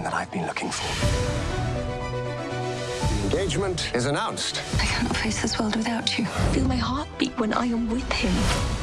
information that I've been looking for. The engagement is announced. I can't face this world without you. Feel my heart beat when I am with him.